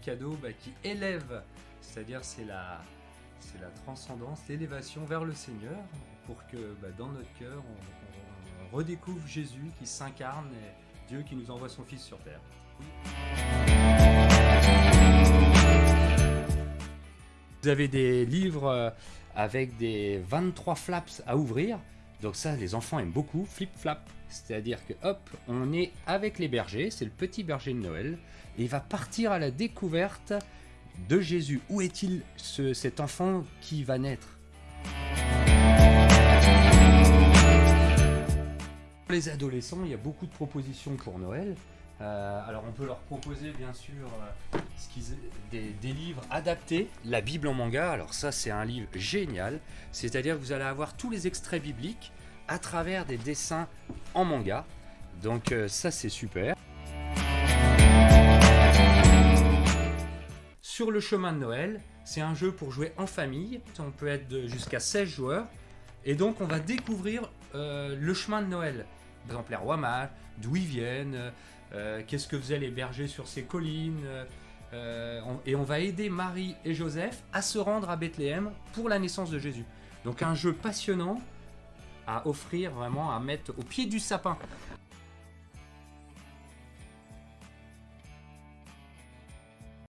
cadeaux bah, qui élèvent, c'est-à-dire c'est la, la transcendance, l'élévation vers le Seigneur, pour que bah, dans notre cœur, on, on redécouvre Jésus qui s'incarne et Dieu qui nous envoie son Fils sur terre. Vous avez des livres euh, avec des 23 flaps à ouvrir. Donc ça, les enfants aiment beaucoup, flip-flap. C'est-à-dire que hop, on est avec les bergers, c'est le petit berger de Noël, et il va partir à la découverte de Jésus. Où est-il ce- cet enfant qui va naître? Pour les adolescents, il y a beaucoup de propositions pour Noël. Euh, alors on peut leur proposer bien sûr euh, des, livres adaptés, la Bible en manga. Alors ça c'est un livre génial, c'est-à-dire que vous allez avoir tous les extraits bibliques à travers des dessins en manga. Donc euh, ça c'est super. Sur le chemin de Noël, c'est un jeu pour jouer en famille. On peut être jusqu'à 16 joueurs. Et donc on va découvrir le chemin de Noël. Par exemple les rois mages, d'où ils viennent, qu'est-ce que faisaient les bergers sur ces collines. euh, on- et on va aider Marie et Joseph à se rendre à Bethléem pour la naissance de Jésus. Donc un jeu passionnant à offrir vraiment, à mettre au pied du sapin.